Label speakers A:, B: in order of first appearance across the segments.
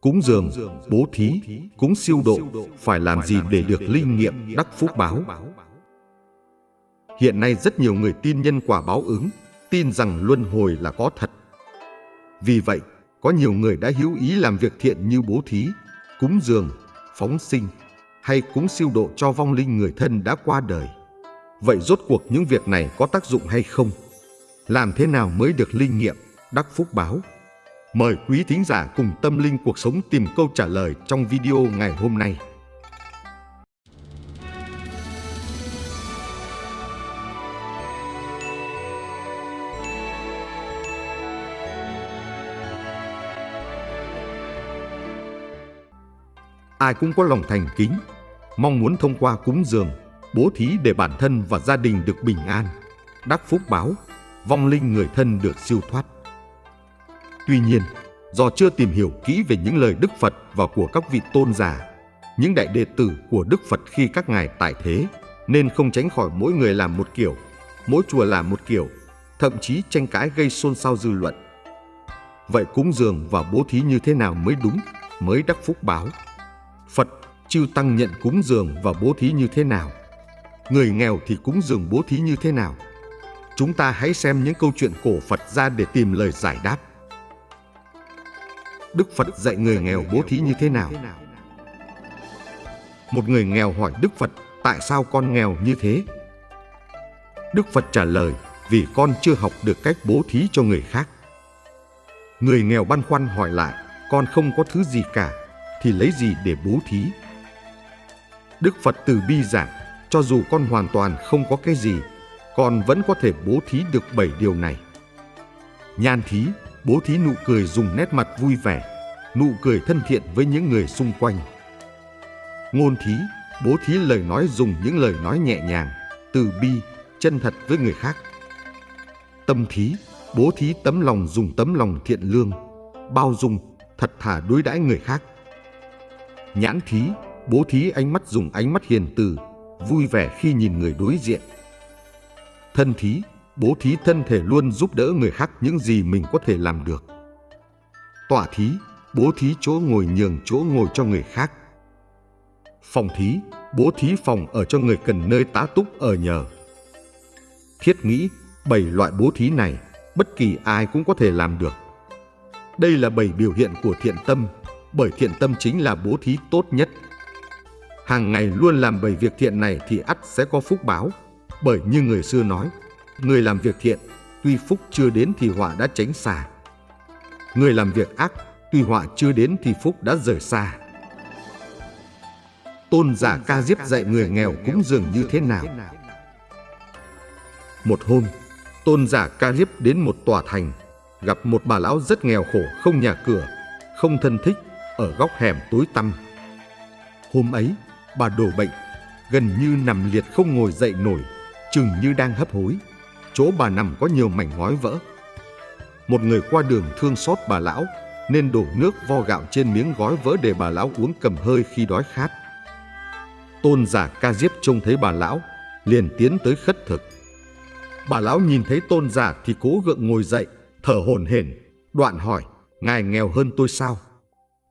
A: Cúng dường, bố thí, cúng siêu độ phải làm gì để được linh nghiệm đắc phúc báo? Hiện nay rất nhiều người tin nhân quả báo ứng, tin rằng luân hồi là có thật. Vì vậy, có nhiều người đã hữu ý làm việc thiện như bố thí, cúng dường, phóng sinh hay cúng siêu độ cho vong linh người thân đã qua đời. Vậy rốt cuộc những việc này có tác dụng hay không? Làm thế nào mới được linh nghiệm, đắc phúc báo? Mời quý thính giả cùng tâm linh cuộc sống tìm câu trả lời trong video ngày hôm nay. Ai cũng có lòng thành kính, mong muốn thông qua cúng dường, bố thí để bản thân và gia đình được bình an, đắc phúc báo, vong linh người thân được siêu thoát. Tuy nhiên, do chưa tìm hiểu kỹ về những lời Đức Phật và của các vị tôn giả, những đại đệ tử của Đức Phật khi các ngài tại thế, nên không tránh khỏi mỗi người làm một kiểu, mỗi chùa làm một kiểu, thậm chí tranh cãi gây xôn xao dư luận. Vậy cúng dường và bố thí như thế nào mới đúng, mới đắc phúc báo? Phật, chư Tăng nhận cúng dường và bố thí như thế nào? Người nghèo thì cúng dường bố thí như thế nào? Chúng ta hãy xem những câu chuyện cổ Phật ra để tìm lời giải đáp. Đức Phật dạy người nghèo bố thí như thế nào? Một người nghèo hỏi Đức Phật, tại sao con nghèo như thế? Đức Phật trả lời, vì con chưa học được cách bố thí cho người khác. Người nghèo băn khoăn hỏi lại, con không có thứ gì cả, thì lấy gì để bố thí? Đức Phật từ bi giảng, cho dù con hoàn toàn không có cái gì, con vẫn có thể bố thí được bảy điều này. Nhan thí, bố thí nụ cười dùng nét mặt vui vẻ, nụ cười thân thiện với những người xung quanh. Ngôn thí, bố thí lời nói dùng những lời nói nhẹ nhàng, từ bi, chân thật với người khác. Tâm thí, bố thí tấm lòng dùng tấm lòng thiện lương, bao dung, thật thà đối đãi người khác. Nhãn thí, bố thí ánh mắt dùng ánh mắt hiền từ, vui vẻ khi nhìn người đối diện. Thân thí, bố thí thân thể luôn giúp đỡ người khác những gì mình có thể làm được. Tọa thí, bố thí chỗ ngồi nhường chỗ ngồi cho người khác. Phòng thí, bố thí phòng ở cho người cần nơi tá túc ở nhờ. Thiết nghĩ, bảy loại bố thí này, bất kỳ ai cũng có thể làm được. Đây là bảy biểu hiện của thiện tâm, bởi thiện tâm chính là bố thí tốt nhất. Hàng ngày luôn làm bảy việc thiện này thì ắt sẽ có phúc báo, bởi như người xưa nói, Người làm việc thiện, tuy phúc chưa đến thì họa đã tránh xa. Người làm việc ác, tuy họa chưa đến thì phúc đã rời xa. Tôn giả ca diếp dạy người nghèo cúng dường như thế nào? Một hôm, tôn giả ca diếp đến một tòa thành, gặp một bà lão rất nghèo khổ, không nhà cửa, không thân thích, ở góc hẻm tối tăm. Hôm ấy, bà đổ bệnh, gần như nằm liệt không ngồi dậy nổi, chừng như đang hấp hối chỗ bà nằm có nhiều mảnh ngói vỡ. Một người qua đường thương xót bà lão nên đổ nước vo gạo trên miếng gói vỡ để bà lão uống cầm hơi khi đói khát. Tôn giả ca diếp trông thấy bà lão, liền tiến tới khất thực. Bà lão nhìn thấy tôn giả thì cố gượng ngồi dậy, thở hổn hển, đoạn hỏi, ngài nghèo hơn tôi sao?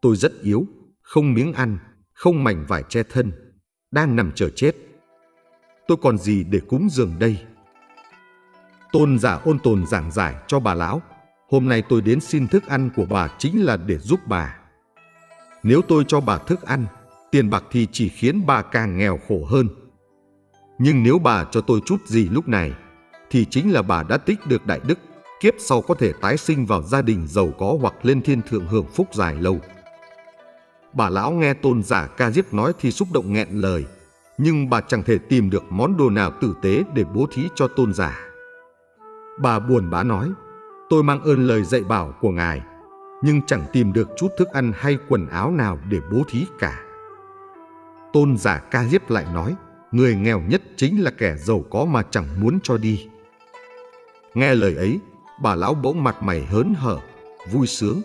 A: Tôi rất yếu, không miếng ăn, không mảnh vải che thân, đang nằm chờ chết. Tôi còn gì để cúng dường đây? Tôn giả ôn tồn giảng giải cho bà lão, hôm nay tôi đến xin thức ăn của bà chính là để giúp bà. Nếu tôi cho bà thức ăn, tiền bạc thì chỉ khiến bà càng nghèo khổ hơn. Nhưng nếu bà cho tôi chút gì lúc này, thì chính là bà đã tích được đại đức, kiếp sau có thể tái sinh vào gia đình giàu có hoặc lên thiên thượng hưởng phúc dài lâu. Bà lão nghe tôn giả ca diếp nói thì xúc động nghẹn lời, nhưng bà chẳng thể tìm được món đồ nào tử tế để bố thí cho tôn giả. Bà buồn bã nói, tôi mang ơn lời dạy bảo của ngài, nhưng chẳng tìm được chút thức ăn hay quần áo nào để bố thí cả. Tôn giả ca diếp lại nói, người nghèo nhất chính là kẻ giàu có mà chẳng muốn cho đi. Nghe lời ấy, bà lão bỗng mặt mày hớn hở, vui sướng,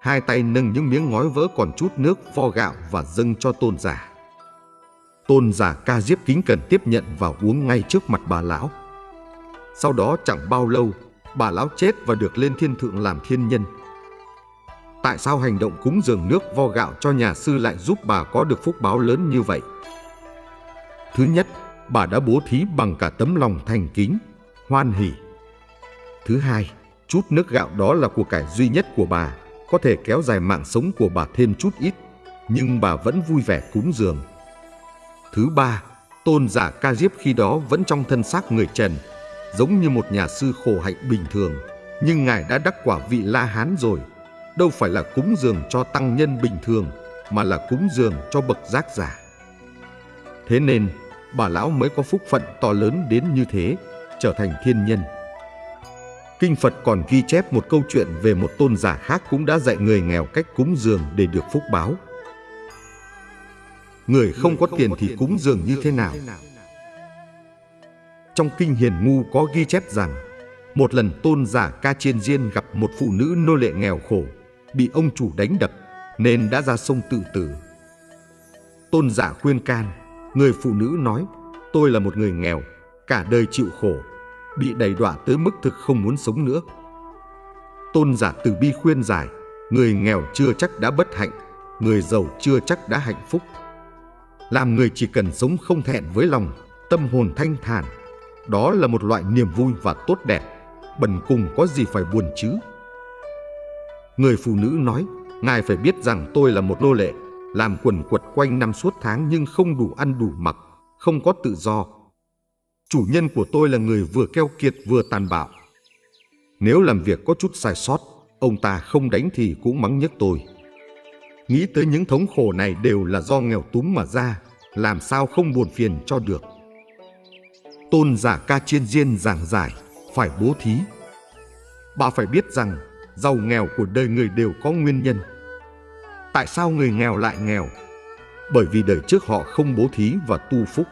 A: hai tay nâng những miếng ngói vỡ còn chút nước vo gạo và dâng cho tôn giả. Tôn giả ca diếp kính cần tiếp nhận và uống ngay trước mặt bà lão. Sau đó chẳng bao lâu, bà lão chết và được lên thiên thượng làm thiên nhân. Tại sao hành động cúng dường nước vo gạo cho nhà sư lại giúp bà có được phúc báo lớn như vậy? Thứ nhất, bà đã bố thí bằng cả tấm lòng thành kính, hoan hỷ. Thứ hai, chút nước gạo đó là của cải duy nhất của bà, có thể kéo dài mạng sống của bà thêm chút ít, nhưng bà vẫn vui vẻ cúng dường. Thứ ba, tôn giả ca diếp khi đó vẫn trong thân xác người trần, giống như một nhà sư khổ hạnh bình thường, nhưng ngài đã đắc quả vị La Hán rồi, đâu phải là cúng dường cho tăng nhân bình thường, mà là cúng dường cho bậc giác giả. Thế nên, bà lão mới có phúc phận to lớn đến như thế, trở thành thiên nhân. Kinh Phật còn ghi chép một câu chuyện về một tôn giả khác cũng đã dạy người nghèo cách cúng dường để được phúc báo. Người không có tiền thì cúng dường như thế nào? Trong Kinh Hiền Ngu có ghi chép rằng một lần tôn giả Ca Chiên Diên gặp một phụ nữ nô lệ nghèo khổ, bị ông chủ đánh đập nên đã ra sông tự tử. Tôn giả khuyên can, người phụ nữ nói, tôi là một người nghèo, cả đời chịu khổ, bị đầy đọa tới mức thực không muốn sống nữa. Tôn giả từ bi khuyên giải, người nghèo chưa chắc đã bất hạnh, người giàu chưa chắc đã hạnh phúc. Làm người chỉ cần sống không thẹn với lòng, tâm hồn thanh thản, đó là một loại niềm vui và tốt đẹp, bần cùng có gì phải buồn chứ. Người phụ nữ nói, ngài phải biết rằng tôi là một nô lệ, làm quần quật quanh năm suốt tháng nhưng không đủ ăn đủ mặc, không có tự do. Chủ nhân của tôi là người vừa keo kiệt vừa tàn bạo. Nếu làm việc có chút sai sót, ông ta không đánh thì cũng mắng nhức tôi. Nghĩ tới những thống khổ này đều là do nghèo túm mà ra, làm sao không buồn phiền cho được. Tôn giả ca chiên diên giảng giải, phải bố thí. Bà phải biết rằng giàu nghèo của đời người đều có nguyên nhân. Tại sao người nghèo lại nghèo? Bởi vì đời trước họ không bố thí và tu phúc.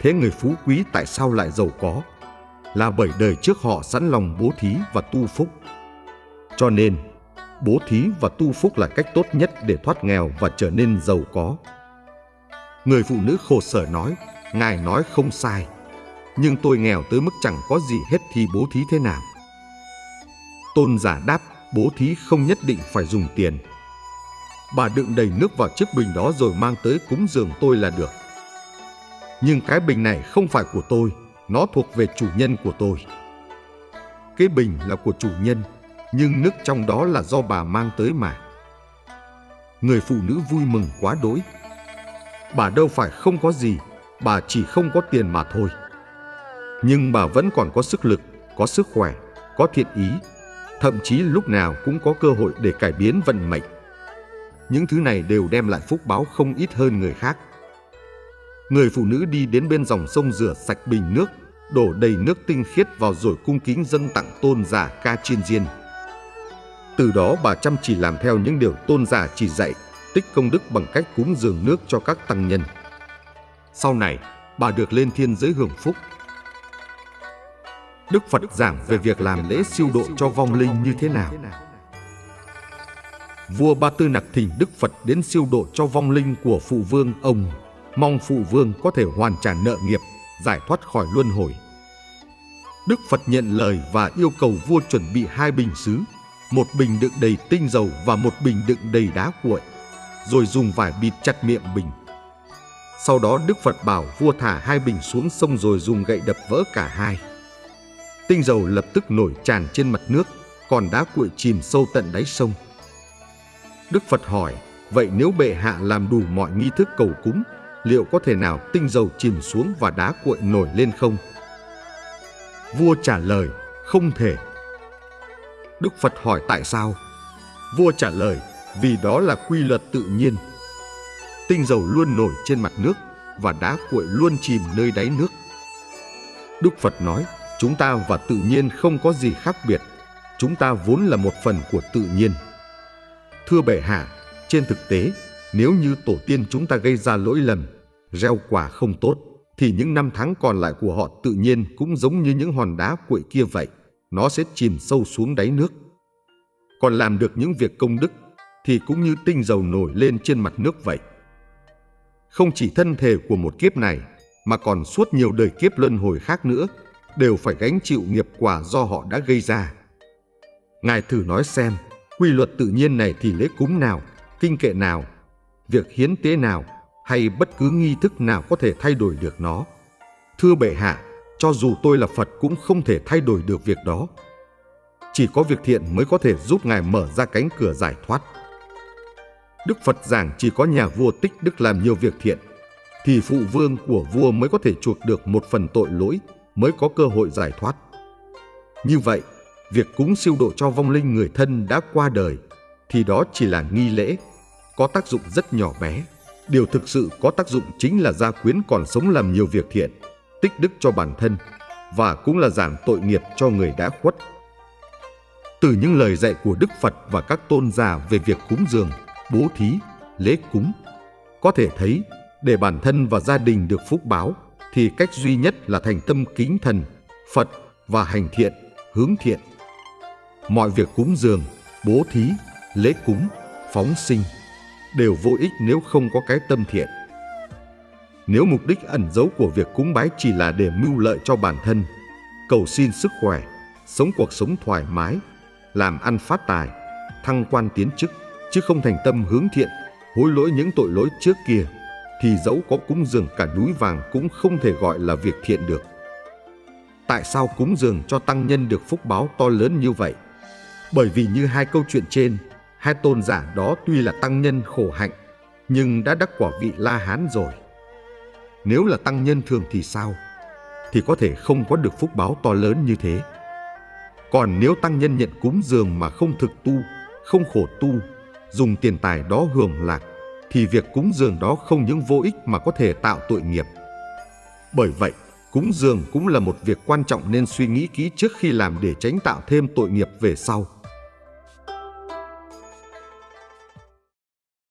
A: Thế người phú quý tại sao lại giàu có? Là bởi đời trước họ sẵn lòng bố thí và tu phúc. Cho nên, bố thí và tu phúc là cách tốt nhất để thoát nghèo và trở nên giàu có. Người phụ nữ khổ sở nói, Ngài nói không sai, nhưng tôi nghèo tới mức chẳng có gì hết thì bố thí thế nào? Tôn giả đáp, bố thí không nhất định phải dùng tiền. Bà đựng đầy nước vào chiếc bình đó rồi mang tới cúng dường tôi là được. Nhưng cái bình này không phải của tôi, nó thuộc về chủ nhân của tôi. Cái bình là của chủ nhân, nhưng nước trong đó là do bà mang tới mà. Người phụ nữ vui mừng quá đỗi. Bà đâu phải không có gì, bà chỉ không có tiền mà thôi. Nhưng bà vẫn còn có sức lực, có sức khỏe, có thiện ý, thậm chí lúc nào cũng có cơ hội để cải biến vận mệnh. Những thứ này đều đem lại phúc báo không ít hơn người khác. Người phụ nữ đi đến bên dòng sông rửa sạch bình nước, đổ đầy nước tinh khiết vào rồi cung kính dân tặng tôn giả ca chiên diên. Từ đó bà chăm chỉ làm theo những điều tôn giả chỉ dạy, tích công đức bằng cách cúng dường nước cho các tăng nhân. Sau này, bà được lên thiên giới hưởng phúc. Đức Phật giảng về việc làm lễ siêu độ cho vong linh như thế nào. Vua Ba Tư Nặc thỉnh Đức Phật đến siêu độ cho vong linh của phụ vương ông, mong phụ vương có thể hoàn trả nợ nghiệp, giải thoát khỏi luân hồi. Đức Phật nhận lời và yêu cầu vua chuẩn bị hai bình sứ, một bình đựng đầy tinh dầu và một bình đựng đầy đá cuội, rồi dùng vải bịt chặt miệng bình. Sau đó Đức Phật bảo vua thả hai bình xuống sông rồi dùng gậy đập vỡ cả hai. Tinh dầu lập tức nổi tràn trên mặt nước, còn đá cuội chìm sâu tận đáy sông. Đức Phật hỏi, vậy nếu bệ hạ làm đủ mọi nghi thức cầu cúng, liệu có thể nào tinh dầu chìm xuống và đá cuội nổi lên không? Vua trả lời, không thể. Đức Phật hỏi tại sao? Vua trả lời, vì đó là quy luật tự nhiên. Tinh dầu luôn nổi trên mặt nước và đá cuội luôn chìm nơi đáy nước. Đức Phật nói, chúng ta và tự nhiên không có gì khác biệt. Chúng ta vốn là một phần của tự nhiên. Thưa bệ hạ, trên thực tế, nếu như tổ tiên chúng ta gây ra lỗi lầm, gieo quả không tốt, thì những năm tháng còn lại của họ tự nhiên cũng giống như những hòn đá cuội kia vậy, nó sẽ chìm sâu xuống đáy nước. Còn làm được những việc công đức thì cũng như tinh dầu nổi lên trên mặt nước vậy. Không chỉ thân thể của một kiếp này, mà còn suốt nhiều đời kiếp luân hồi khác nữa, đều phải gánh chịu nghiệp quả do họ đã gây ra. Ngài thử nói xem, Quy luật tự nhiên này thì lễ cúng nào, kinh kệ nào, việc hiến tế nào hay bất cứ nghi thức nào có thể thay đổi được nó. Thưa bệ hạ, cho dù tôi là Phật cũng không thể thay đổi được việc đó. Chỉ có việc thiện mới có thể giúp Ngài mở ra cánh cửa giải thoát. Đức Phật giảng chỉ có nhà vua tích đức làm nhiều việc thiện, thì phụ vương của vua mới có thể chuộc được một phần tội lỗi, mới có cơ hội giải thoát. Như vậy, việc cúng siêu độ cho vong linh người thân đã qua đời, thì đó chỉ là nghi lễ, có tác dụng rất nhỏ bé. Điều thực sự có tác dụng chính là gia quyến còn sống làm nhiều việc thiện, tích đức cho bản thân, và cũng là giảm tội nghiệp cho người đã khuất. Từ những lời dạy của Đức Phật và các tôn giả về việc cúng dường, bố thí, lễ cúng, có thể thấy để bản thân và gia đình được phúc báo thì cách duy nhất là thành tâm kính thần, Phật và hành thiện, hướng thiện. Mọi việc cúng dường, bố thí, lễ cúng, phóng sinh đều vô ích nếu không có cái tâm thiện. Nếu mục đích ẩn giấu của việc cúng bái chỉ là để mưu lợi cho bản thân, cầu xin sức khỏe, sống cuộc sống thoải mái, làm ăn phát tài, thăng quan tiến chức, chứ không thành tâm hướng thiện, hối lỗi những tội lỗi trước kia, thì dẫu có cúng dường cả núi vàng cũng không thể gọi là việc thiện được. Tại sao cúng dường cho tăng nhân được phúc báo to lớn như vậy? Bởi vì như hai câu chuyện trên, hai tôn giả đó tuy là tăng nhân khổ hạnh, nhưng đã đắc quả vị La Hán rồi. Nếu là tăng nhân thường thì sao? Thì có thể không có được phúc báo to lớn như thế. Còn nếu tăng nhân nhận cúng dường mà không thực tu, không khổ tu, dùng tiền tài đó hưởng lạc, thì việc cúng dường đó không những vô ích mà có thể tạo tội nghiệp. Bởi vậy, cúng dường cũng là một việc quan trọng nên suy nghĩ kỹ trước khi làm để tránh tạo thêm tội nghiệp về sau.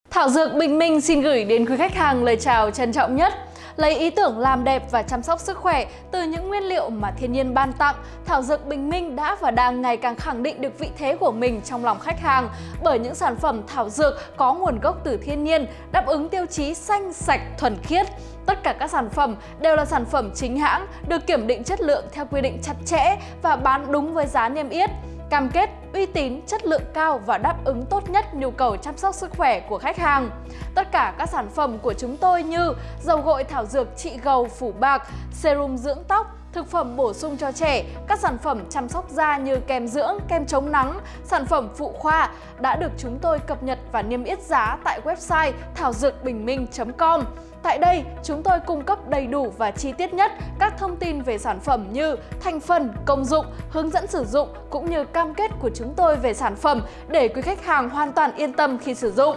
B: Thảo Dược Bình Minh xin gửi đến quý khách hàng lời chào trân trọng nhất. Lấy ý tưởng làm đẹp và chăm sóc sức khỏe từ những nguyên liệu mà thiên nhiên ban tặng, Thảo Dược Bình Minh đã và đang ngày càng khẳng định được vị thế của mình trong lòng khách hàng bởi những sản phẩm thảo dược có nguồn gốc từ thiên nhiên, đáp ứng tiêu chí xanh, sạch, thuần khiết. Tất cả các sản phẩm đều là sản phẩm chính hãng, được kiểm định chất lượng theo quy định chặt chẽ và bán đúng với giá niêm yết cam kết uy tín, chất lượng cao và đáp ứng tốt nhất nhu cầu chăm sóc sức khỏe của khách hàng. Tất cả các sản phẩm của chúng tôi như dầu gội thảo dược trị gầu phủ bạc, serum dưỡng tóc, thực phẩm bổ sung cho trẻ, các sản phẩm chăm sóc da như kem dưỡng, kem chống nắng, sản phẩm phụ khoa đã được chúng tôi cập nhật và niêm yết giá tại website thảo dược bình minh.com. Tại đây, chúng tôi cung cấp đầy đủ và chi tiết nhất các thông tin về sản phẩm như thành phần, công dụng, hướng dẫn sử dụng cũng như cam kết của chúng tôi về sản phẩm để quý khách hàng hoàn toàn yên tâm khi sử dụng.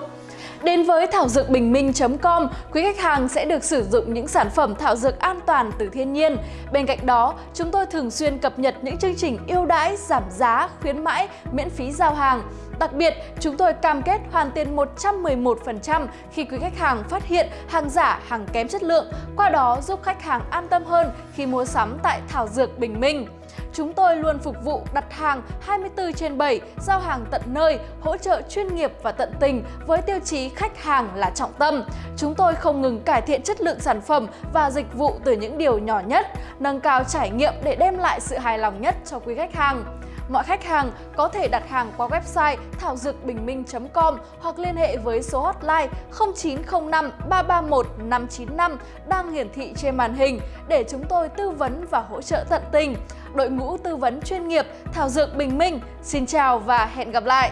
B: Đến với thảo dược bình minh.com, quý khách hàng sẽ được sử dụng những sản phẩm thảo dược an toàn từ thiên nhiên. Bên cạnh đó, chúng tôi thường xuyên cập nhật những chương trình ưu đãi, giảm giá, khuyến mãi, miễn phí giao hàng. Đặc biệt, chúng tôi cam kết hoàn tiền 111% khi quý khách hàng phát hiện hàng giả, hàng kém chất lượng, qua đó giúp khách hàng an tâm hơn khi mua sắm tại Thảo Dược Bình Minh. Chúng tôi luôn phục vụ đặt hàng 24 trên 7, giao hàng tận nơi, hỗ trợ chuyên nghiệp và tận tình với tiêu chí khách hàng là trọng tâm. Chúng tôi không ngừng cải thiện chất lượng sản phẩm và dịch vụ từ những điều nhỏ nhất, nâng cao trải nghiệm để đem lại sự hài lòng nhất cho quý khách hàng. Mọi khách hàng có thể đặt hàng qua website thảo dược bình minh.com hoặc liên hệ với số hotline 0905 331 595 đang hiển thị trên màn hình để chúng tôi tư vấn và hỗ trợ tận tình. Đội ngũ tư vấn chuyên nghiệp, Thảo Dược Bình Minh xin chào và hẹn gặp lại!